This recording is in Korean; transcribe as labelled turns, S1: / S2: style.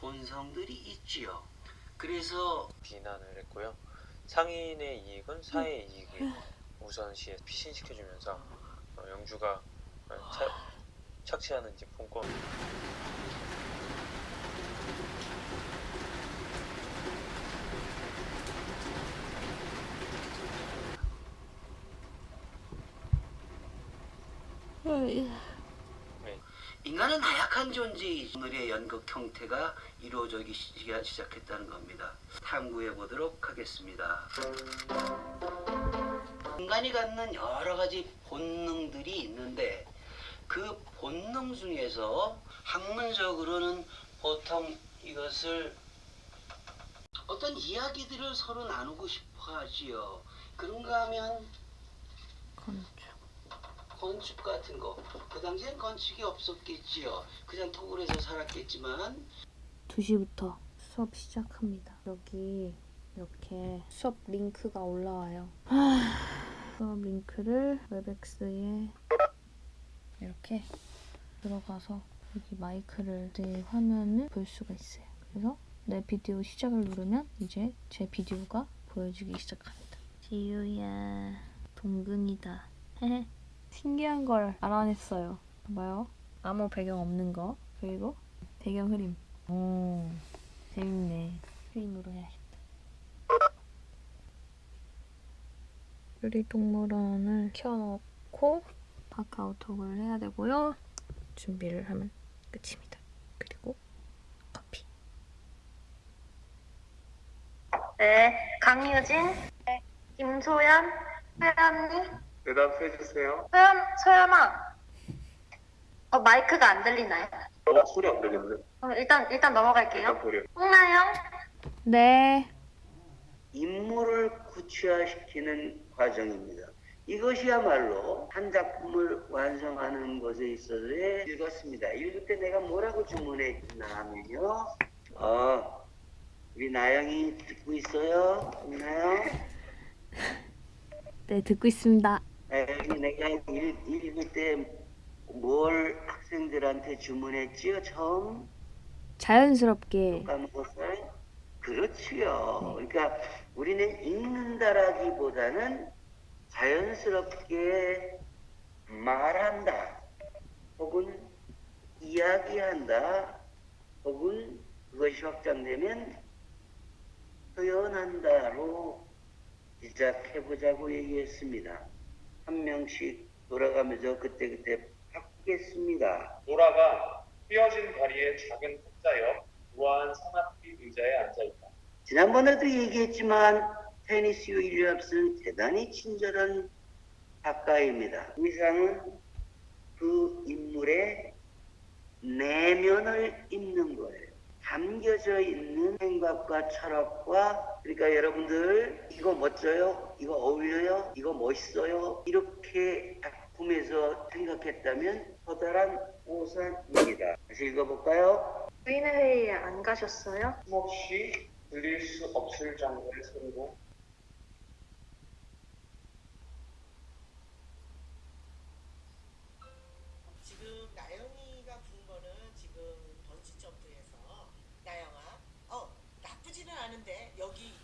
S1: 본성들이 있지요. 그래서
S2: 비난을 했고요. 상인의 이익은 사회의 이익을 우선시에 피신시켜주면서 어, 영주가 어, 차- 착취하는 이제 본권
S1: 인간은 나약한 존재이지 오늘의 연극 형태가 이루어지기 시- 시작했다는 겁니다. 탐구해 보도록 하겠습니다. 인간이 갖는 여러 가지 본능들이 있는데 그 본능 중에서 학문적으로는 보통 이것을 어떤 이야기들을 서로 나누고 싶어 하지요. 그런가 하면
S3: 건축.
S1: 건축 같은 거. 그 당시엔 건축이 없었겠지요. 그냥 토굴에서 살았겠지만
S3: 2시부터 수업 시작합니다. 여기 이렇게 수업 링크가 올라와요. 하, 수업 링크를 웹엑스에 이렇게 들어가서 여기 마이크를 내 화면을 볼 수가 있어요. 그래서 내 비디오 시작을 누르면 이제 제 비디오가 보여주기 시작합니다. 지유야 동근이다. 헤헤. 신기한 걸 알아냈어요. 봐봐요. 아무 배경 없는 거 그리고 배경 흐림. 오, 재밌네. 스크린으로 해야겠다. 유리동물원을 켜놓고 카카오톡을 해야 되고요. 준비를 하면 끝입니다. 그리고 커피.
S4: 네, 강유진, 네, 김소연, 소연이,
S5: 대답해 주세요.
S4: 소연, 소연아. 어, 마이크가 안 들리나요?
S5: 어, 소리 안 들리는데?
S4: 어, 일단, 일단 넘어갈게요.
S5: 일단.
S4: 홍나영,
S3: 네.
S1: 인물을 구체화시키는 과정입니다. 이것이야말로 한 작품을 완성하는 것에 있어서의 읽었습니다. 읽을 때 내가 뭐라고 주문했나 하면요. 어, 우리 나영이 듣고 있어요? 나영?
S3: 네, 듣고 있습니다.
S1: 내가 읽, 읽을 때뭘 학생들한테 주문했지요? 처음?
S3: 자연스럽게
S1: 까먹었어요? 그렇지요. 그러니까 우리는 읽는다라기보다는 자연스럽게 말한다, 혹은 이야기한다, 혹은 그것이 확장되면 표현한다로 시작해보자고 얘기했습니다. 한 명씩 돌아가면서 그때그때 바꾸겠습니다.
S5: 노라가 휘어진 다리에 작은 탁자옆 우아한 산악비 의자에 앉아있다.
S1: 지난번에도 얘기했지만 테니스 윌리엄스는 대단히 친절한 작가입니다. 의상은 그 인물의 내면을 입는 거예요. 담겨져 있는 생각과 철학과 그러니까 여러분들 이거 멋져요? 이거 어울려요? 이거 멋있어요? 이렇게 작품에서 생각했다면 커다란 보상입니다. 다시 읽어볼까요?
S4: 부인회의에 안 가셨어요?
S5: 혹시 들릴 수 없을 정도의 소리로 지금 나영이가 부른 거는 지금 번지점프에서 아는데 여기